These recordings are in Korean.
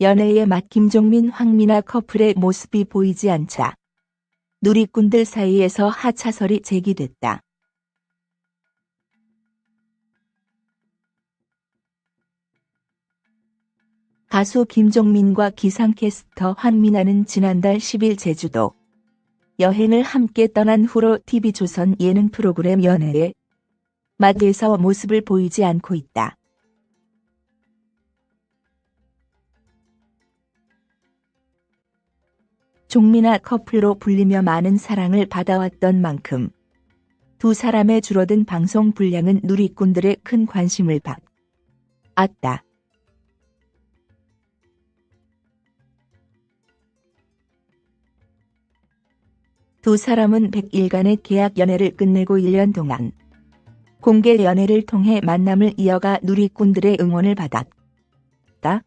연애의 맛 김종민 황미나 커플의 모습이 보이지 않자 누리꾼들 사이에서 하차설이 제기됐다. 가수 김종민과 기상캐스터 황미나는 지난달 10일 제주도 여행을 함께 떠난 후로 TV조선 예능 프로그램 연애에 맛에서 모습을 보이지 않고 있다. 종미나 커플로 불리며 많은 사랑을 받아왔던 만큼 두 사람의 줄어든 방송 분량은 누리꾼들의 큰 관심을 받았다. 두 사람은 100일간의 계약 연애를 끝내고 1년 동안 공개 연애를 통해 만남을 이어가 누리꾼들의 응원을 받았다.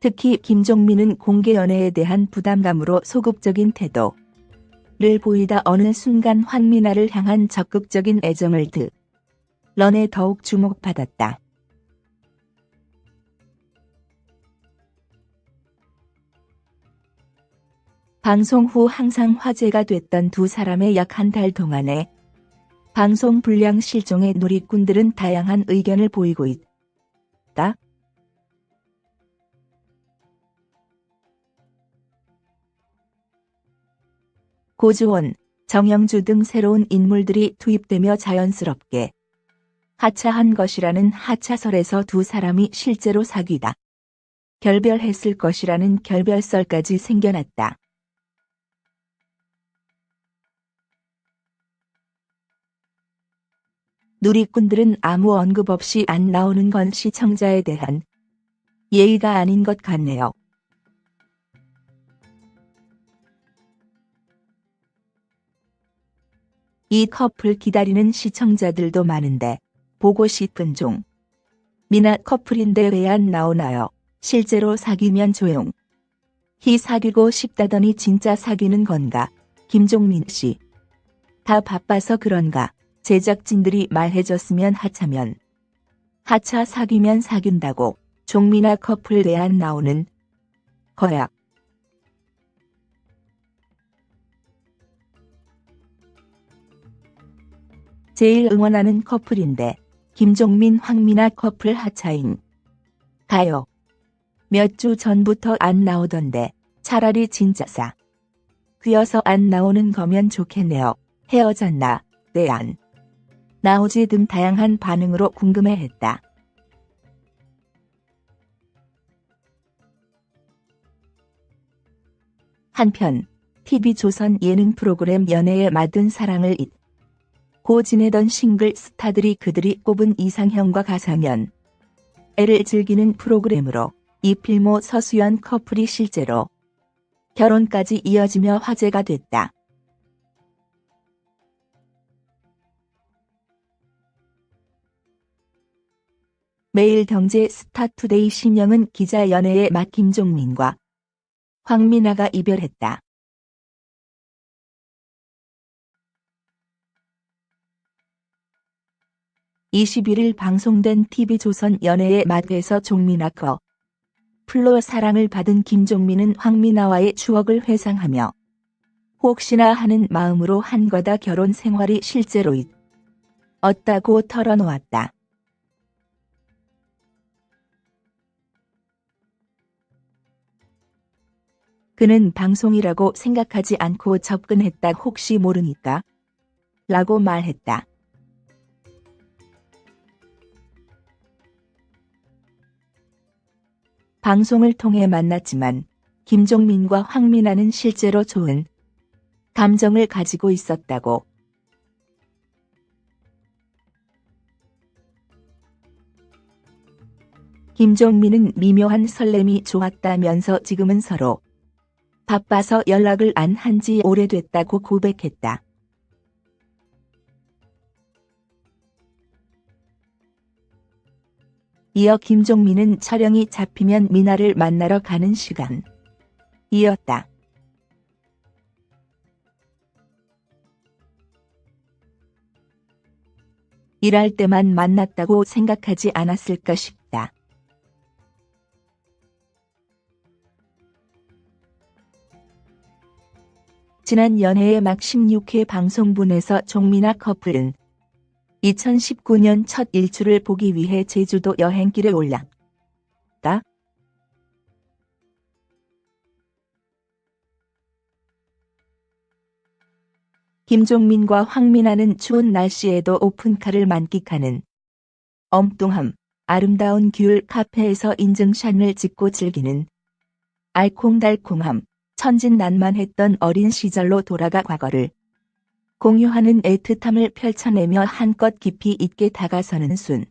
특히 김종민은 공개 연애에 대한 부담감으로 소극적인 태도를 보이다 어느 순간 황미나를 향한 적극적인 애정을 드러내 더욱 주목받았다. 방송 후 항상 화제가 됐던 두 사람의 약 한 달 동안에 방송 불량 실종의 누리꾼들은 다양한 의견을 보이고 있다. 고주원, 정영주 등 새로운 인물들이 투입되며 자연스럽게 하차한 것이라는 하차설에서 두 사람이 실제로 사귀다 결별했을 것이라는 결별설까지 생겨났다. 누리꾼들은 아무 언급 없이 안 나오는 건 시청자에 대한 예의가 아닌 것 같네요. 이 커플 기다리는 시청자들도 많은데 보고 싶은 종. 미나 커플인데 왜 안 나오나요? 실제로 사귀면 조용. 히 사귀고 싶다더니 진짜 사귀는 건가? 김종민 씨. 다 바빠서 그런가? 제작진들이 말해줬으면 하차면 하차 사귀면 사귄다고 종미나 커플 내안 나오는 거야. 제일 응원하는 커플인데 김종민 황미나 커플 하차인 가요. 몇 주 전부터 안 나오던데 차라리 진짜 싸. 귀어서 안 나오는 거면 좋겠네요. 헤어졌나? 내안. 나오지 등 다양한 반응으로 궁금해했다. 한편 TV조선 예능 프로그램 연애의 맛은 사랑을 잊고 지내던 싱글 스타들이 그들이 꼽은 이상형과 가상 연애를 즐기는 프로그램으로 이필모 서수연 커플이 실제로 결혼까지 이어지며 화제가 됐다. 매일경제 스타투데이 신영은 기자 연애의 맛 김종민과 황미나가 이별했다. (21일) 방송된 TV조선 연애의 맛에서 종민아 커 플로 사랑을 받은 김종민은 황미나와의 추억을 회상하며 혹시나 하는 마음으로 한과다 결혼 생활이 실제로 있었다고 털어놓았다. 그는 방송이라고 생각하지 않고 접근했다 혹시 모르니까 라고 말했다. 방송을 통해 만났지만 김종민과 황민아는 실제로 좋은 감정을 가지고 있었다고 김종민은 미묘한 설렘이 좋았다면서 지금은 서로 바빠서 연락을 안 한 지 오래됐다고 고백했다. 이어 김종민은 촬영이 잡히면 미나를 만나러 가는 시간 이었다. 일할 때만 만났다고 생각하지 않았을까 싶다. 지난 연애의 막 16회 방송분에서 종민아 커플은 2019년 첫 일출을 보기 위해 제주도 여행길에 올랐다. 김종민과 황민아는 추운 날씨에도 오픈카를 만끽하는 엉뚱함, 아름다운 귤 카페에서 인증샷을 찍고 즐기는 알콩달콩함, 천진난만했던 어린 시절로 돌아가 과거를 공유하는 애틋함을 펼쳐내며 한껏 깊이 있게 다가서는 순.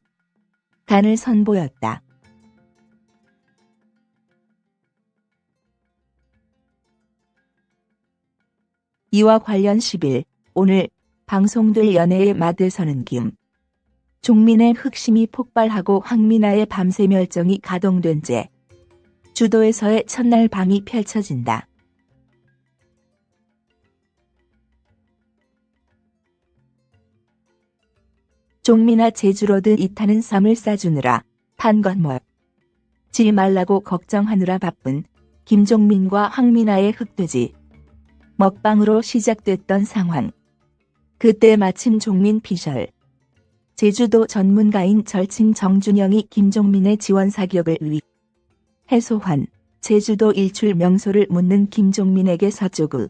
간을 선보였다. 이와 관련 10일 오늘 방송될 연애의 맛을 서는 김. 종민의 흑심이 폭발하고 황민아의 밤새 멸정이 가동된 채 주도에서의 첫날 밤이 펼쳐진다. 종민아 제주로드 이타는 쌈을 싸주느라 탄건 뭐지 말라고 걱정하느라 바쁜 김종민과 황민아의 흑돼지 먹방으로 시작됐던 상황. 그때 마침 종민 피셜. 제주도 전문가인 절친 정준영이 김종민의 지원 사격을 위 해소한 제주도 일출 명소를 묻는 김종민에게 서쪽으로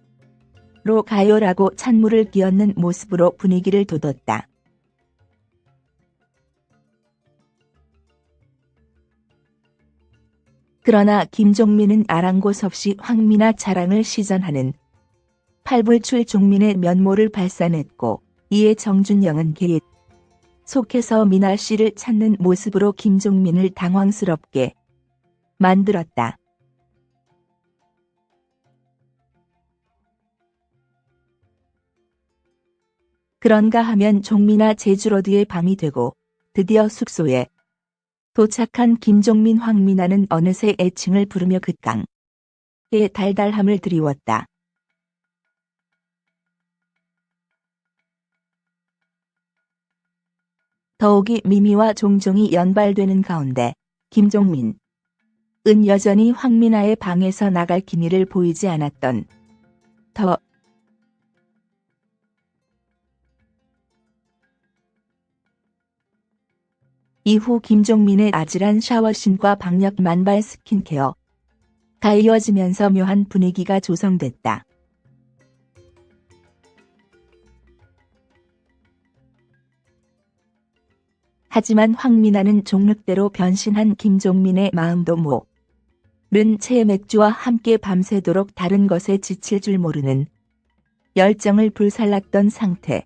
가요라고 찬물을 끼얹는 모습으로 분위기를 돋웠다. 그러나 김종민은 아랑곳 없이 황미나 자랑을 시전하는 팔불출 종민의 면모를 발산했고 이에 정준영은 개잇 속해서 미나 씨를 찾는 모습으로 김종민을 당황스럽게 만들었다. 그런가 하면 종민아 제주로드의 밤이 되고 드디어 숙소에 도착한 김종민 황민아는 어느새 애칭을 부르며 극강의 달달함을 드리웠다. 더욱이 미미와 종종이 연발되는 가운데 김종민 은 여전히 황민아의 방에서 나갈 기미를 보이지 않았던 더 이후 김종민의 아찔한 샤워 신과 박력 만발 스킨케어 가 이어지면서 묘한 분위기가 조성됐다. 하지만 황민아는 종륵대로 변신한 김종민의 마음도 모른 채 맥주와 함께 밤새도록 다른 것에 지칠 줄 모르는 열정을 불살랐던 상태.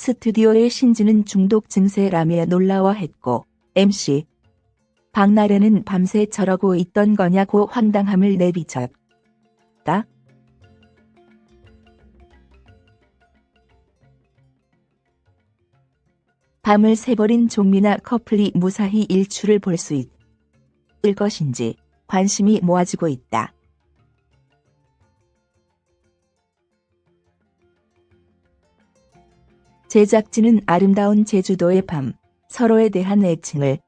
스튜디오의 신지는 중독 증세라며 놀라워했고 MC 박나래는 밤새 저러고 있던 거냐고 황당함을 내비쳤다. 밤을 새버린 종미나 커플이 무사히 일출을 볼 수 있을 것인지 관심이 모아지고 있다. 제작진은 아름다운 제주도의 밤, 서로에 대한 애칭을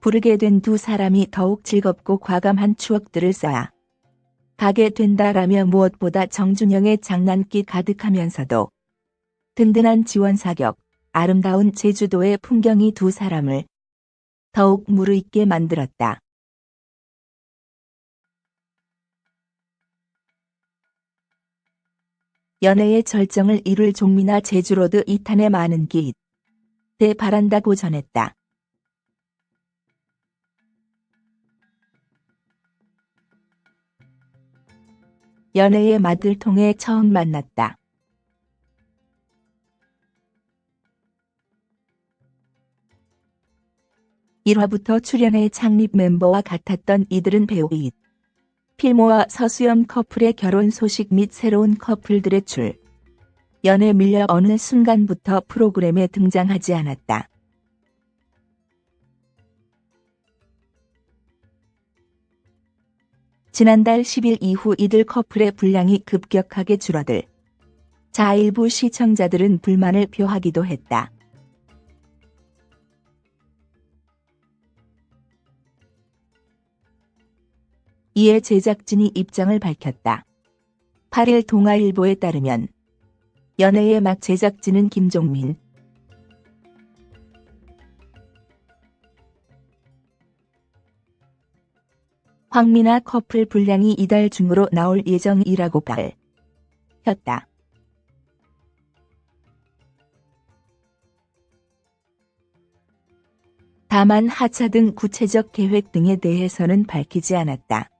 부르게 된 두 사람이 더욱 즐겁고 과감한 추억들을 쌓아 가게 된다라며 무엇보다 정준영의 장난기 가득하면서도 든든한 지원 사격, 아름다운 제주도의 풍경이 두 사람을 더욱 무르익게 만들었다. 연애의 절정을 이룰 종미나 제주로드 이탄의 많은 기대 바란다고 전했다. 연애의 맛을 통해 처음 만났다. 1화부터 출연해 창립 멤버와 같았던 이들은 배우 잇. 필모와 서수연 커플의 결혼 소식 및 새로운 커플들의 출. 연애 밀려 어느 순간부터 프로그램에 등장하지 않았다. 지난달 10일 이후 이들 커플의 분량이 급격하게 줄어들. 자 일부 시청자들은 불만을 표하기도 했다. 이에 제작진이 입장을 밝혔다. 8일 동아일보에 따르면 연애의 막 제작진은 김종민, 황미나 커플 분량이 이달 중으로 나올 예정이라고 밝혔다. 다만 하차 등 구체적 계획 등에 대해서는 밝히지 않았다.